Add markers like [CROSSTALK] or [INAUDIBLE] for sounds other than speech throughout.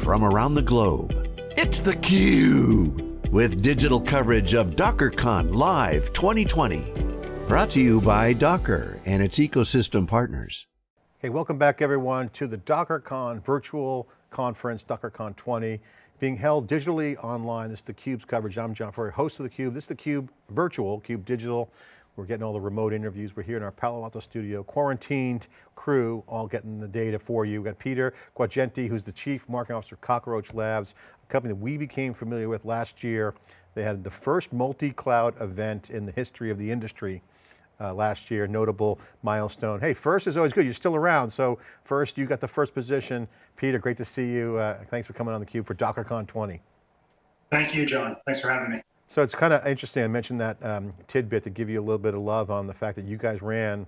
from around the globe. It's theCUBE, with digital coverage of DockerCon Live 2020. Brought to you by Docker and its ecosystem partners. Hey, welcome back everyone to the DockerCon virtual conference, DockerCon 20, being held digitally online. This is theCUBE's coverage. I'm John Furrier, host of theCUBE. This is theCUBE virtual, CUBE digital. We're getting all the remote interviews. We're here in our Palo Alto studio, quarantined crew, all getting the data for you. We've got Peter Guagenti, who's the Chief Marketing Officer of Cockroach Labs, a company that we became familiar with last year. They had the first multi-cloud event in the history of the industry uh, last year, notable milestone. Hey, first is always good, you're still around. So first, you got the first position. Peter, great to see you. Uh, thanks for coming on theCUBE for DockerCon 20. Thank you, John. Thanks for having me. So it's kind of interesting, I mentioned that um, tidbit to give you a little bit of love on the fact that you guys ran,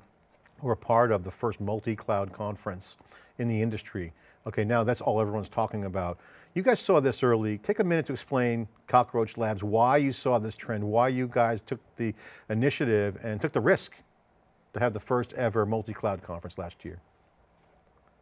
or part of the first multi-cloud conference in the industry. Okay, now that's all everyone's talking about. You guys saw this early. Take a minute to explain Cockroach Labs, why you saw this trend, why you guys took the initiative and took the risk to have the first ever multi-cloud conference last year.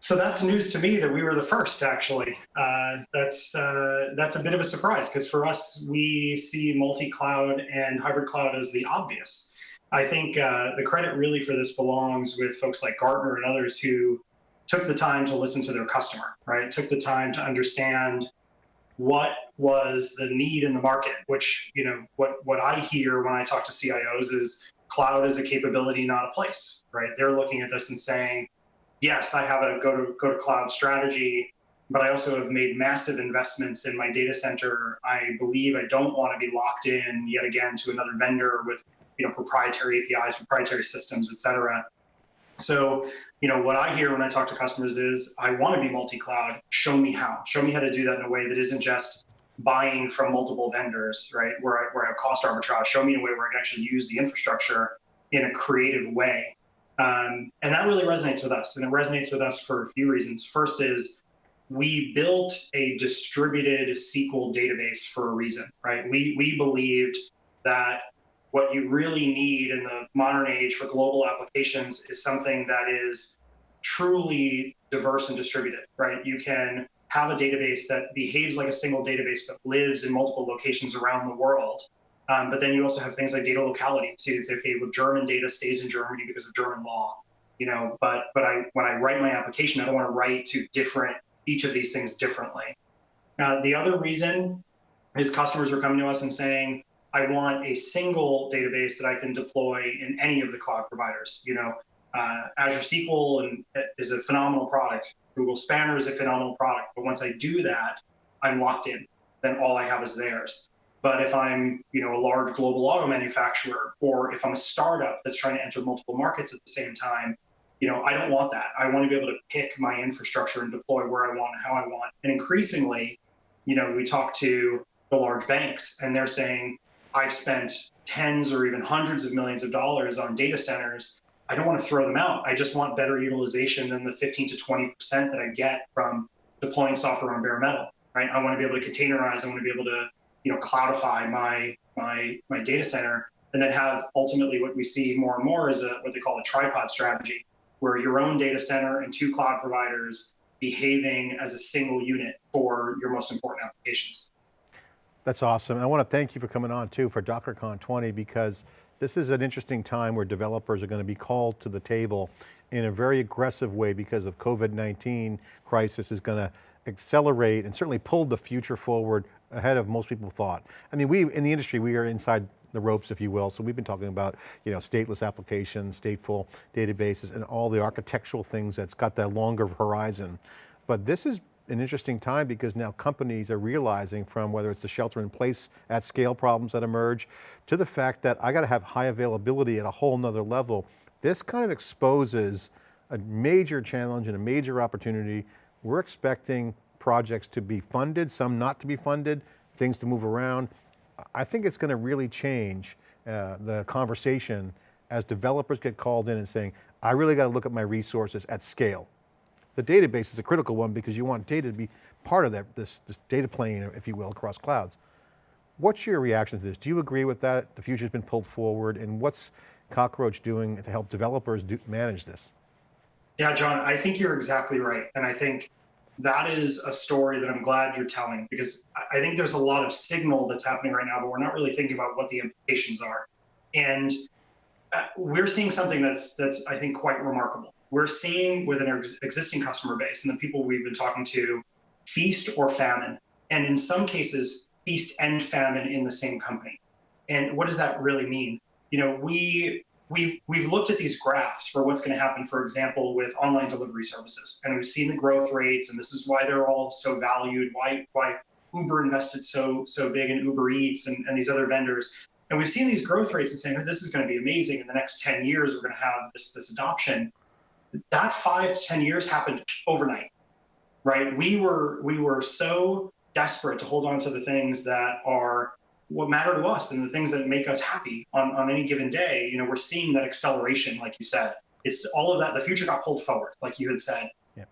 So that's news to me that we were the first, actually. Uh, that's uh, that's a bit of a surprise because for us, we see multi-cloud and hybrid cloud as the obvious. I think uh, the credit really for this belongs with folks like Gartner and others who took the time to listen to their customer, right? Took the time to understand what was the need in the market, which, you know, what, what I hear when I talk to CIOs is cloud is a capability, not a place, right? They're looking at this and saying, yes, I have a go to, go to cloud strategy, but I also have made massive investments in my data center. I believe I don't want to be locked in yet again to another vendor with you know proprietary APIs, proprietary systems, et cetera. So you know, what I hear when I talk to customers is, I want to be multi-cloud. Show me how. Show me how to do that in a way that isn't just buying from multiple vendors, right? Where I, where I have cost arbitrage. Show me a way where I can actually use the infrastructure in a creative way. Um, and that really resonates with us. And it resonates with us for a few reasons. First is we built a distributed SQL database for a reason, right? We, we believed that what you really need in the modern age for global applications is something that is truly diverse and distributed, right? You can have a database that behaves like a single database but lives in multiple locations around the world. Um, but then you also have things like data locality. So you can say, okay, well, German data stays in Germany because of German law, you know. But but I when I write my application, I don't want to write to different each of these things differently. Uh, the other reason is customers were coming to us and saying, I want a single database that I can deploy in any of the cloud providers. You know, uh, Azure SQL and, uh, is a phenomenal product. Google Spanner is a phenomenal product. But once I do that, I'm locked in. Then all I have is theirs. But if I'm, you know, a large global auto manufacturer, or if I'm a startup that's trying to enter multiple markets at the same time, you know, I don't want that. I want to be able to pick my infrastructure and deploy where I want and how I want. And increasingly, you know, we talk to the large banks and they're saying, I've spent tens or even hundreds of millions of dollars on data centers. I don't want to throw them out. I just want better utilization than the 15 to 20% that I get from deploying software on bare metal, right? I want to be able to containerize. I want to be able to, you know, cloudify my, my, my data center and then have ultimately what we see more and more is a, what they call a tripod strategy, where your own data center and two cloud providers behaving as a single unit for your most important applications. That's awesome. I want to thank you for coming on too for DockerCon 20 because this is an interesting time where developers are going to be called to the table in a very aggressive way because of COVID-19 crisis is going to accelerate and certainly pull the future forward ahead of most people thought. I mean, we, in the industry, we are inside the ropes, if you will. So we've been talking about, you know, stateless applications, stateful databases, and all the architectural things that's got that longer horizon. But this is an interesting time because now companies are realizing from whether it's the shelter in place at scale problems that emerge to the fact that I got to have high availability at a whole nother level. This kind of exposes a major challenge and a major opportunity. We're expecting projects to be funded, some not to be funded, things to move around. I think it's going to really change uh, the conversation as developers get called in and saying, I really got to look at my resources at scale. The database is a critical one because you want data to be part of that, this, this data plane, if you will, across clouds. What's your reaction to this? Do you agree with that? The future's been pulled forward and what's Cockroach doing to help developers do, manage this? Yeah, John, I think you're exactly right. And I think that is a story that I'm glad you're telling because I think there's a lot of signal that's happening right now, but we're not really thinking about what the implications are. And uh, we're seeing something that's that's I think quite remarkable. We're seeing within our existing customer base and the people we've been talking to, feast or famine, and in some cases, feast and famine in the same company. And what does that really mean? You know, we we've we've looked at these graphs for what's going to happen, for example, with online delivery services, and we've seen the growth rates, and this is why they're all so valued. Why why Uber invested so so big in Uber Eats and, and these other vendors. And we've seen these growth rates and saying, oh, this is going to be amazing. In the next 10 years, we're going to have this, this adoption. That five to 10 years happened overnight, right? We were, we were so desperate to hold on to the things that are what matter to us and the things that make us happy on, on any given day. You know, we're seeing that acceleration, like you said. It's all of that. The future got pulled forward, like you had said. Yeah.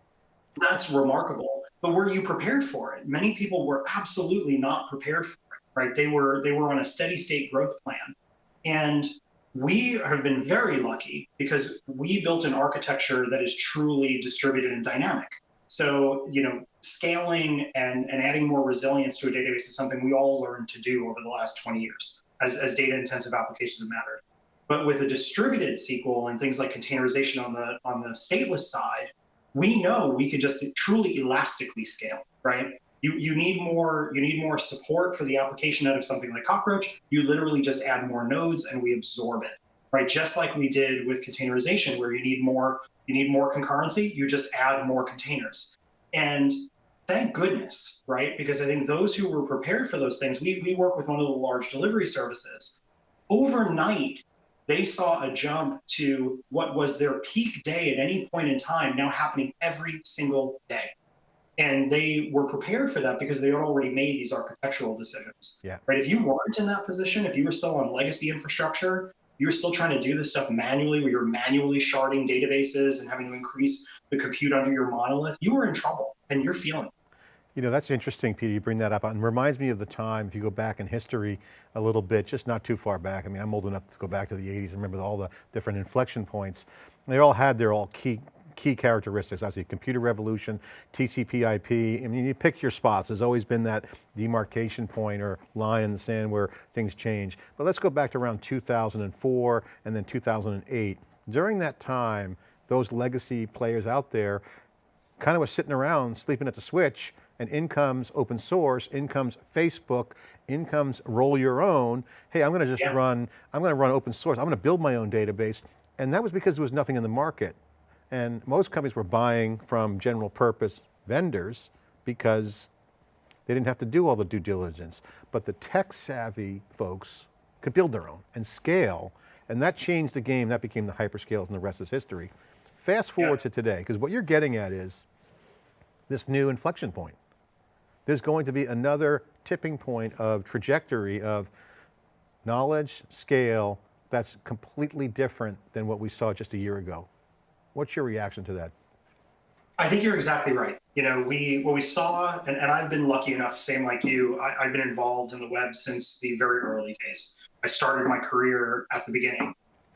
That's remarkable. But were you prepared for it? Many people were absolutely not prepared for it, right? They were they were on a steady state growth plan, and we have been very lucky because we built an architecture that is truly distributed and dynamic. So you know, scaling and and adding more resilience to a database is something we all learned to do over the last 20 years as, as data intensive applications have mattered. But with a distributed SQL and things like containerization on the on the stateless side, we know we could just truly elastically scale, right? you, you need more you need more support for the application out of something like cockroach you literally just add more nodes and we absorb it right just like we did with containerization where you need more you need more concurrency you just add more containers and thank goodness right because i think those who were prepared for those things we, we work with one of the large delivery services overnight they saw a jump to what was their peak day at any point in time now happening every single day and they were prepared for that because they had already made these architectural decisions. Yeah. Right. If you weren't in that position, if you were still on legacy infrastructure, you were still trying to do this stuff manually, where you're manually sharding databases and having to increase the compute under your monolith, you were in trouble, and you're feeling. You know, that's interesting, Peter, you bring that up, and reminds me of the time, if you go back in history a little bit, just not too far back, I mean, I'm old enough to go back to the 80s and remember all the different inflection points. They all had their all key key characteristics, obviously computer revolution, TCP IP, I mean, you pick your spots. There's always been that demarcation point or line in the sand where things change. But let's go back to around 2004 and then 2008. During that time, those legacy players out there kind of was sitting around sleeping at the switch and in comes open source, in comes Facebook, in comes roll your own. Hey, I'm going to just yeah. run, I'm going to run open source. I'm going to build my own database. And that was because there was nothing in the market. And most companies were buying from general purpose vendors because they didn't have to do all the due diligence. But the tech savvy folks could build their own and scale. And that changed the game. That became the hyperscales and the rest is history. Fast forward yeah. to today, because what you're getting at is this new inflection point. There's going to be another tipping point of trajectory of knowledge, scale, that's completely different than what we saw just a year ago. What's your reaction to that? I think you're exactly right. You know, we what we saw, and, and I've been lucky enough, same like you, I, I've been involved in the web since the very early days. I started my career at the beginning.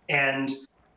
And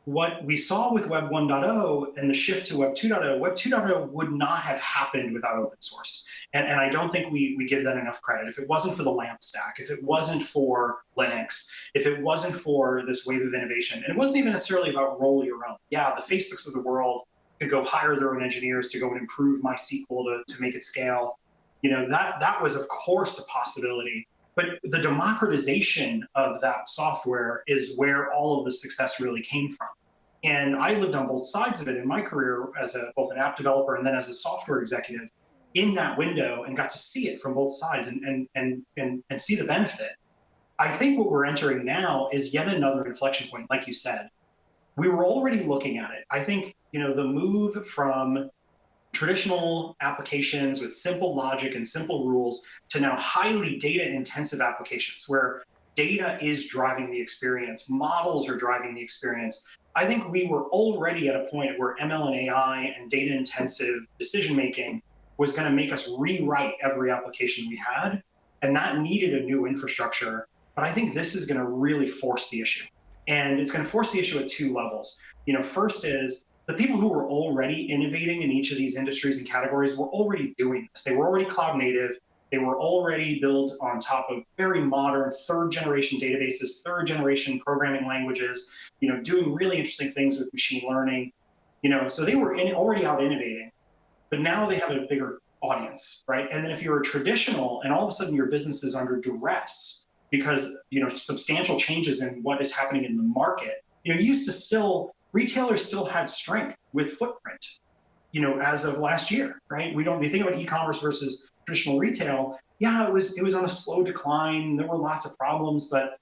what we saw with Web 1.0 and the shift to Web 2.0, Web 2.0 would not have happened without open source. And, and I don't think we, we give that enough credit. If it wasn't for the LAMP stack, if it wasn't for Linux, if it wasn't for this wave of innovation, and it wasn't even necessarily about roll your own. Yeah, the Facebooks of the world could go hire their own engineers to go and improve MySQL to, to make it scale. You know, that, that was of course a possibility. But the democratization of that software is where all of the success really came from. And I lived on both sides of it in my career as a, both an app developer and then as a software executive in that window and got to see it from both sides and, and, and, and, and see the benefit. I think what we're entering now is yet another inflection point, like you said. We were already looking at it. I think, you know, the move from traditional applications with simple logic and simple rules to now highly data intensive applications where data is driving the experience, models are driving the experience. I think we were already at a point where ML and AI and data intensive decision making was going to make us rewrite every application we had. And that needed a new infrastructure. But I think this is going to really force the issue. And it's going to force the issue at two levels. You know, first is the people who were already innovating in each of these industries and categories were already doing this. They were already cloud native. They were already built on top of very modern third generation databases, third generation programming languages, you know, doing really interesting things with machine learning. You know, so they were in, already out innovating, but now they have a bigger audience, right? And then if you're a traditional and all of a sudden your business is under duress because, you know, substantial changes in what is happening in the market, you know, you used to still, retailers still had strength with footprint, you know, as of last year, right? We don't, we think about e-commerce versus traditional retail. Yeah, it was, it was on a slow decline. There were lots of problems, but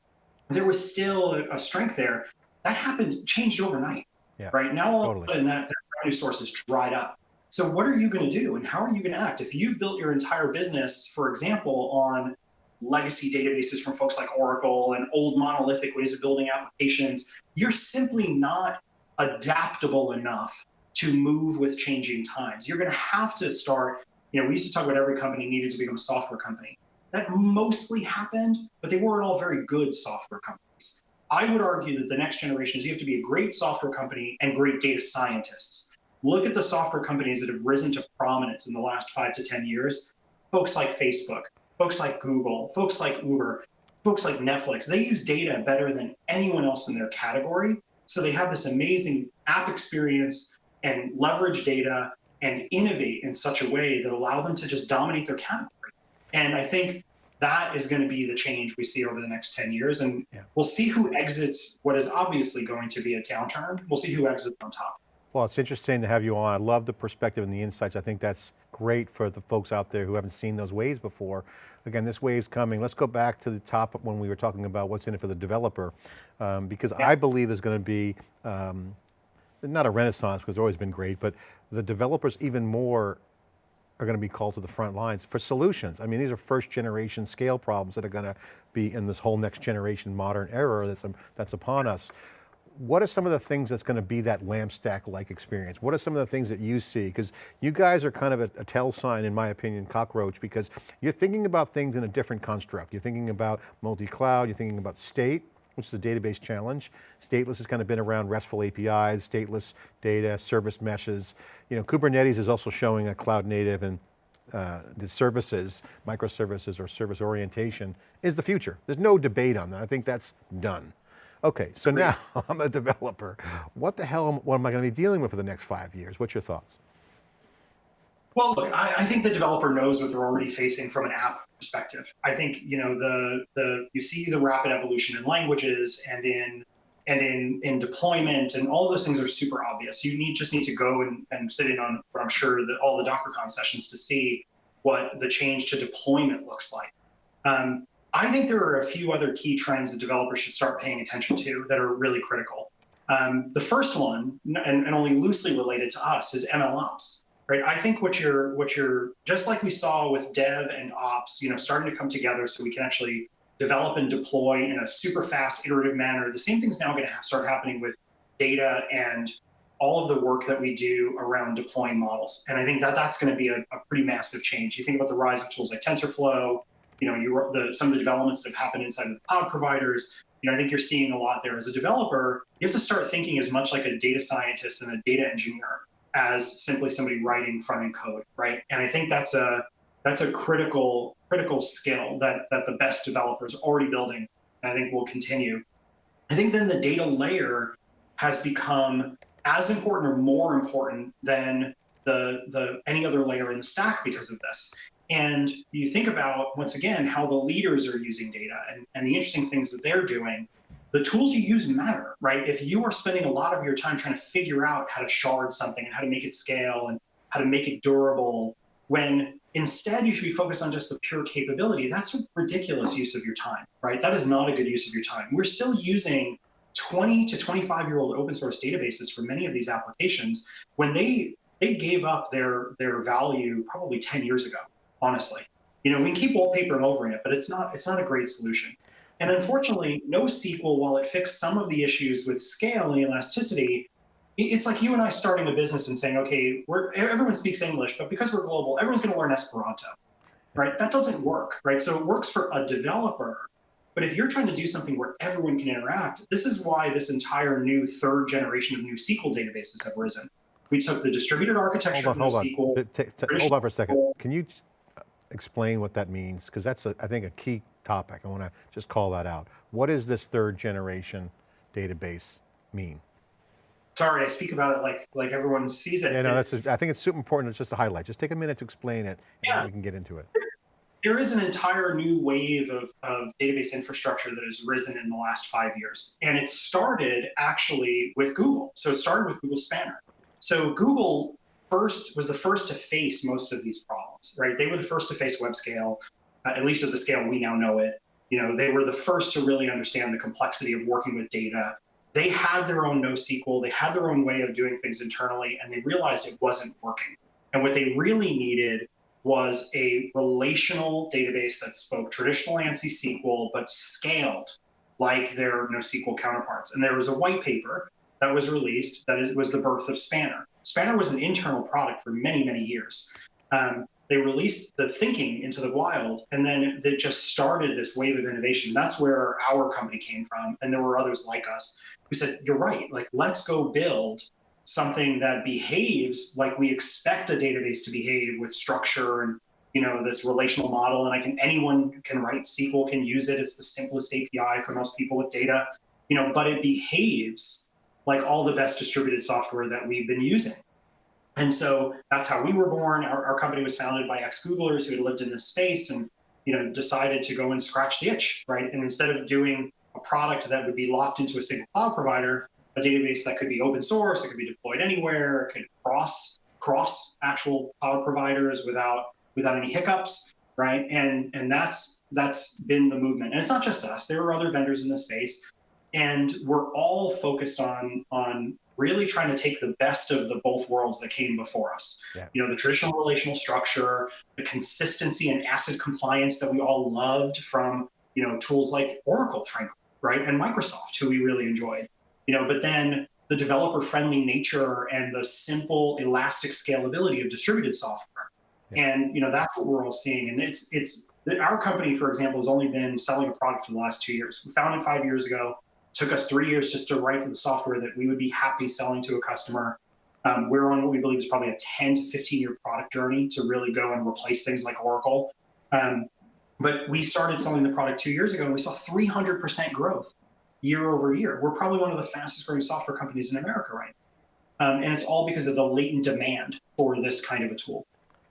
there was still a, a strength there. That happened, changed overnight, yeah, right? Now all totally. of a sudden that, that revenue source is dried up. So what are you going to do and how are you going to act? If you've built your entire business, for example, on legacy databases from folks like Oracle and old monolithic ways of building applications, you're simply not adaptable enough to move with changing times. You're going to have to start, you know, we used to talk about every company needed to become a software company. That mostly happened, but they weren't all very good software companies. I would argue that the next generation is you have to be a great software company and great data scientists Look at the software companies that have risen to prominence in the last five to 10 years. Folks like Facebook, folks like Google, folks like Uber, folks like Netflix, they use data better than anyone else in their category. So they have this amazing app experience and leverage data and innovate in such a way that allow them to just dominate their category. And I think that is going to be the change we see over the next 10 years. And yeah. we'll see who exits what is obviously going to be a downturn. We'll see who exits on top. Well, it's interesting to have you on. I love the perspective and the insights. I think that's great for the folks out there who haven't seen those waves before. Again, this wave's coming. Let's go back to the top when we were talking about what's in it for the developer, um, because yeah. I believe there's going to be, um, not a renaissance because it's always been great, but the developers even more are going to be called to the front lines for solutions. I mean, these are first generation scale problems that are going to be in this whole next generation modern era that's, um, that's upon us what are some of the things that's going to be that LAMP stack-like experience? What are some of the things that you see? Because you guys are kind of a, a tell sign, in my opinion, cockroach, because you're thinking about things in a different construct. You're thinking about multi-cloud, you're thinking about state, which is the database challenge. Stateless has kind of been around RESTful APIs, stateless data, service meshes. You know, Kubernetes is also showing a cloud native and uh, the services, microservices or service orientation is the future. There's no debate on that. I think that's done. Okay, so Great. now [LAUGHS] I'm a developer. What the hell, am, what am I going to be dealing with for the next five years? What's your thoughts? Well, look, I, I, think the developer knows what they're already facing from an app perspective. I think you know the the you see the rapid evolution in languages and in and in in deployment and all those things are super obvious. You need just need to go and, and sit in on what I'm sure that all the DockerCon sessions to see what the change to deployment looks like. Um, I think there are a few other key trends that developers should start paying attention to that are really critical. Um, the first one, and, and, only loosely related to us, is ML ops. Right? I think what you're, what you're, just like we saw with dev and ops, you know, starting to come together so we can actually develop and deploy in a super fast, iterative manner. The same thing's now going to start happening with data and all of the work that we do around deploying models. And I think that that's going to be a, a pretty massive change. You think about the rise of tools like TensorFlow, you know, you the, some of the developments that have happened inside of the cloud providers. You know, I think you're seeing a lot there. As a developer, you have to start thinking as much like a data scientist and a data engineer as simply somebody writing front end code, right? And I think that's a that's a critical critical skill that that the best developers are already building, and I think will continue. I think then the data layer has become as important or more important than the the any other layer in the stack because of this. And you think about, once again, how the leaders are using data and, and the interesting things that they're doing. The tools you use matter, right? If you are spending a lot of your time trying to figure out how to shard something and how to make it scale and how to make it durable, when instead you should be focused on just the pure capability, that's a ridiculous use of your time, right? That is not a good use of your time. We're still using 20 to 25 year old open source databases for many of these applications when they they gave up their their value probably 10 years ago honestly. You know, we can keep wallpapering over it, but it's not, it's not a great solution. And unfortunately, NoSQL, while it fixed some of the issues with scale and elasticity, it's like you and I starting a business and saying, okay, we're, everyone speaks English, but because we're global, everyone's going to learn Esperanto, right? That doesn't work, right? So it works for a developer, but if you're trying to do something where everyone can interact, this is why this entire new third generation of new SQL databases have risen we took the distributed architecture hold on, hold NoSQL, on. hold on for a second. Can you explain what that means? Because that's, a, I think, a key topic. I want to just call that out. What does this third generation database mean? Sorry, I speak about it like like everyone sees it. Yeah, no, that's a, I think it's super important. It's just a highlight. Just take a minute to explain it, and we can get into it. There is an entire new wave of, of database infrastructure that has risen in the last five years. And it started actually with Google. So it started with Google Spanner. So Google first was the first to face most of these problems, right? They were the first to face web scale, uh, at least at the scale we now know it. You know, they were the first to really understand the complexity of working with data they had their own NoSQL, they had their own way of doing things internally, and they realized it wasn't working. And what they really needed was a relational database that spoke traditional ANSI SQL, but scaled like their NoSQL counterparts. And there was a white paper that was released that was the birth of Spanner. Spanner was an internal product for many, many years. Um, they released the thinking into the wild, and then it just started this wave of innovation. That's where our company came from, and there were others like us who said, you're right, like let's go build something that behaves like we expect a database to behave with structure and you know this relational model and i can anyone can write sql can use it it's the simplest api for most people with data you know but it behaves like all the best distributed software that we've been using and so that's how we were born our, our company was founded by ex-googlers who had lived in this space and you know decided to go and scratch the itch right and instead of doing a product that would be locked into a single cloud provider, a database that could be open source, it could be deployed anywhere, it could cross cross actual cloud providers without without any hiccups, right? And and that's that's been the movement. And it's not just us. There are other vendors in the space, and we're all focused on on really trying to take the best of the both worlds that came before us. Yeah. You know, the traditional relational structure, the consistency and ACID compliance that we all loved from you know tools like Oracle, frankly right? And Microsoft, who we really enjoyed. You know, but then the developer-friendly nature and the simple, elastic scalability of distributed software. Yeah. And you know, that's what we're all seeing. And it's it's our company, for example, has only been selling a product for the last two years. We founded five years ago. Took us three years just to write the software that we would be happy selling to a customer. Um, we're on what we believe is probably a 10 to 15 year product journey to really go and replace things like Oracle. Um, but we started selling the product two years ago and we saw 300% growth year over year. We're probably one of the fastest growing software companies in America right now. Um, and it's all because of the latent demand for this kind of a tool.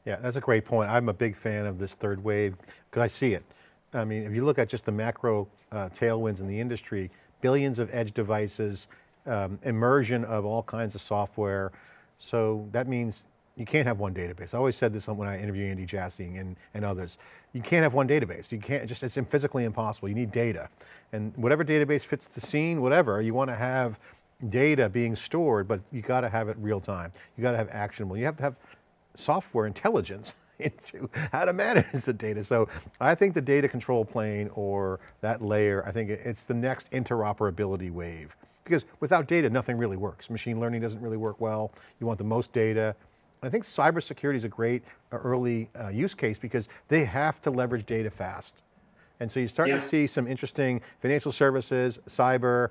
Yeah, that's a great point. I'm a big fan of this third wave because I see it. I mean, if you look at just the macro uh, tailwinds in the industry, billions of edge devices, um, immersion of all kinds of software. So that means you can't have one database. I always said this when I interviewed Andy Jassy and, and others. You can't have one database. You can't just, it's physically impossible. You need data. And whatever database fits the scene, whatever, you want to have data being stored, but you got to have it real time. You got to have actionable. You have to have software intelligence into how to manage the data. So I think the data control plane or that layer, I think it's the next interoperability wave. Because without data, nothing really works. Machine learning doesn't really work well. You want the most data, I think cybersecurity is a great uh, early uh, use case because they have to leverage data fast. And so you start yeah. to see some interesting financial services, cyber.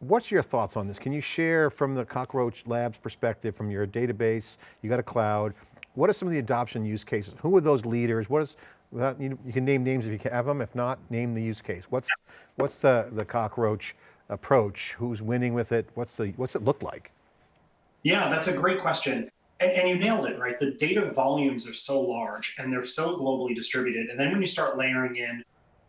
What's your thoughts on this? Can you share from the Cockroach Labs perspective, from your database, you got a cloud, what are some of the adoption use cases? Who are those leaders? What is, without, you, you can name names if you have them, if not, name the use case. What's, what's the, the Cockroach approach? Who's winning with it? What's, the, what's it look like? Yeah, that's a great question. And, and, you nailed it, right? The data volumes are so large and they're so globally distributed. And then when you start layering in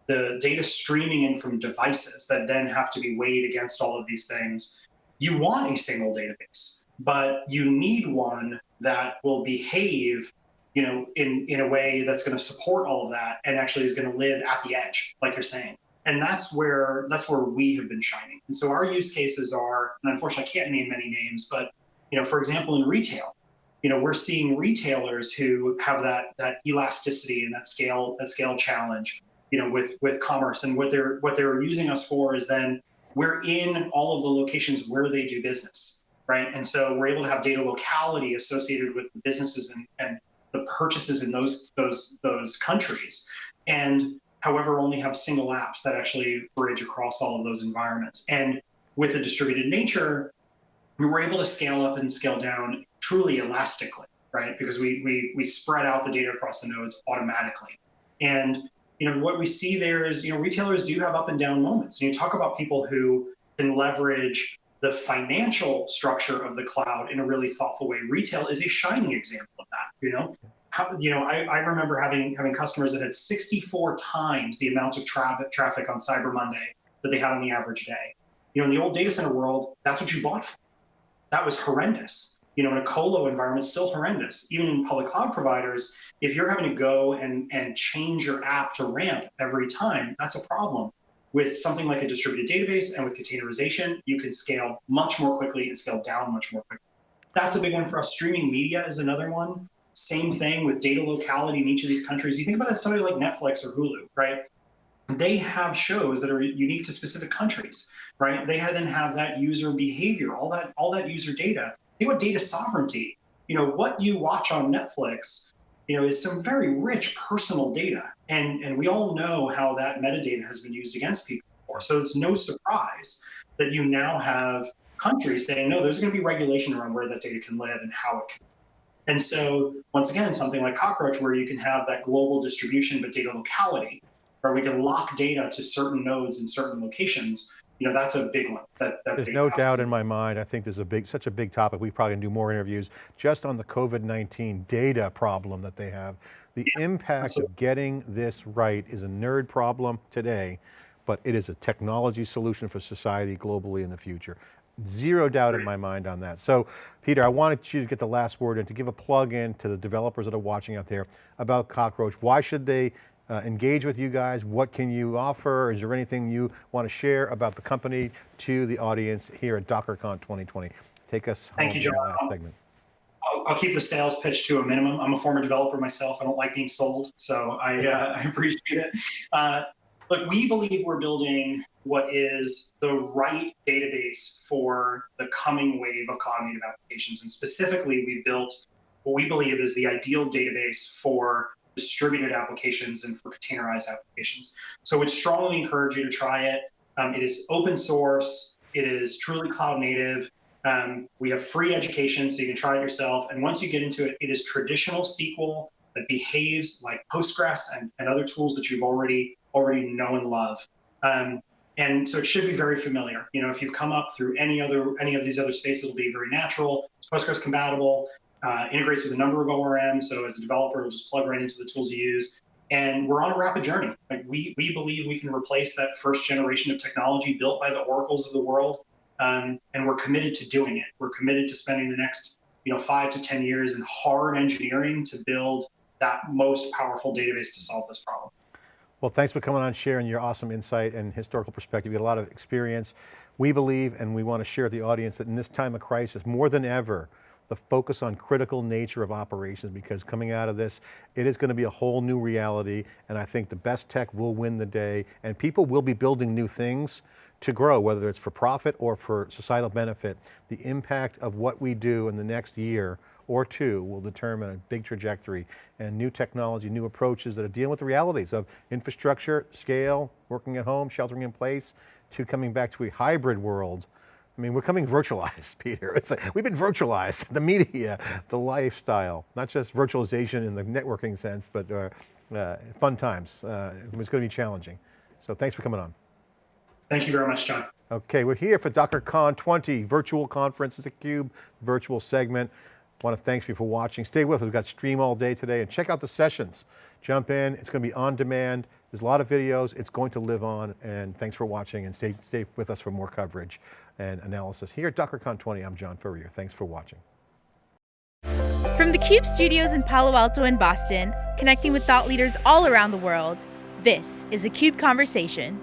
the data streaming in from devices that then have to be weighed against all of these things, you want a single database, but you need one that will behave you know, in, in a way that's going to support all of that and actually is going to live at the edge, like you're saying. And that's where that's where we have been shining. And so our use cases are, and unfortunately I can't name many names, but you know, for example, in retail, you know, we're seeing retailers who have that that elasticity and that scale that scale challenge, you know, with with commerce and what they're what they're using us for is then we're in all of the locations where they do business, right? And so we're able to have data locality associated with the businesses and, and the purchases in those those those countries, and however only have single apps that actually bridge across all of those environments. And with a distributed nature, we were able to scale up and scale down truly elastically, right? Because we we we spread out the data across the nodes automatically. And you know what we see there is you know retailers do have up and down moments. And you talk about people who can leverage the financial structure of the cloud in a really thoughtful way. Retail is a shining example of that. You know, How, you know, I, I remember having having customers that had 64 times the amount of traffic traffic on Cyber Monday that they had on the average day. You know, in the old data center world, that's what you bought. For. That was horrendous. You know, in a colo environment, still horrendous. Even in public cloud providers, if you're having to go and and change your app to ramp every time, that's a problem. With something like a distributed database and with containerization, you can scale much more quickly and scale down much more quickly. That's a big one for us. Streaming media is another one. Same thing with data locality in each of these countries. You think about it, somebody like Netflix or Hulu, right? They have shows that are unique to specific countries, right? They then have that user behavior, all that, all that user data. Think about data sovereignty. You know, what you watch on Netflix you know, is some very rich personal data. And, and we all know how that metadata has been used against people before. So it's no surprise that you now have countries saying, no, there's going to be regulation around where that data can live and how it can. And so once again, something like Cockroach, where you can have that global distribution, but data locality, where we can lock data to certain nodes in certain locations, you know, that's a big one. That, that there's no doubt in my mind. I think there's a big, such a big topic. We probably can do more interviews just on the COVID-19 data problem that they have. The yeah, impact absolutely. of getting this right is a nerd problem today, but it is a technology solution for society globally in the future. Zero doubt in my mind on that. So Peter, I wanted you to get the last word and to give a plug in to the developers that are watching out there about Cockroach. Why should they uh, engage with you guys? What can you offer? Is there anything you want to share about the company to the audience here at DockerCon 2020? Take us Thank home you, John. last segment. I'll, I'll, keep the sales pitch to a minimum. I'm a former developer myself. I don't like being sold, so I, uh, [LAUGHS] I appreciate it. Uh, look, we believe we're building what is the right database for the coming wave of cloud native applications. And specifically, we've built what we believe is the ideal database for distributed applications and for containerized applications. So we'd strongly encourage you to try it. Um, it is open source. It is truly cloud native. Um, we have free education, so you can try it yourself. And once you get into it, it is traditional SQL that behaves like Postgres and, and other tools that you've already already know and love. Um, and so it should be very familiar. You know, if you've come up through any other any of these other spaces, it'll be very natural. It's Postgres compatible uh, integrates with a number of ORMs. So as a developer, we'll just plug right into the tools you use. And we're on a rapid journey. Like we, we believe we can replace that first generation of technology built by the oracles of the world. Um, and we're committed to doing it. We're committed to spending the next you know, five to 10 years in hard engineering to build that most powerful database to solve this problem. Well, thanks for coming on, sharing your awesome insight and historical perspective. You got a lot of experience. We believe, and we want to share with the audience that in this time of crisis, more than ever, the focus on critical nature of operations because coming out of this, it is going to be a whole new reality and I think the best tech will win the day and people will be building new things to grow, whether it's for profit or for societal benefit. The impact of what we do in the next year or two will determine a big trajectory and new technology, new approaches that are dealing with the realities of infrastructure, scale, working at home, sheltering in place, to coming back to a hybrid world I mean, we're coming virtualized, [LAUGHS] Peter. It's like, we've been virtualized, [LAUGHS] the media, the lifestyle, not just virtualization in the networking sense, but uh, uh, fun times. Uh, it's going to be challenging. So thanks for coming on. Thank you very much, John. Okay, we're here for DockerCon 20, virtual conference, it's a CUBE virtual segment. I Want to thank you for watching. Stay with us, we've got stream all day today and check out the sessions. Jump in, it's going to be on demand. There's a lot of videos, it's going to live on and thanks for watching and stay, stay with us for more coverage and analysis. Here at DockerCon 20, I'm John Furrier. Thanks for watching. From the CUBE studios in Palo Alto and Boston, connecting with thought leaders all around the world, this is a CUBE Conversation.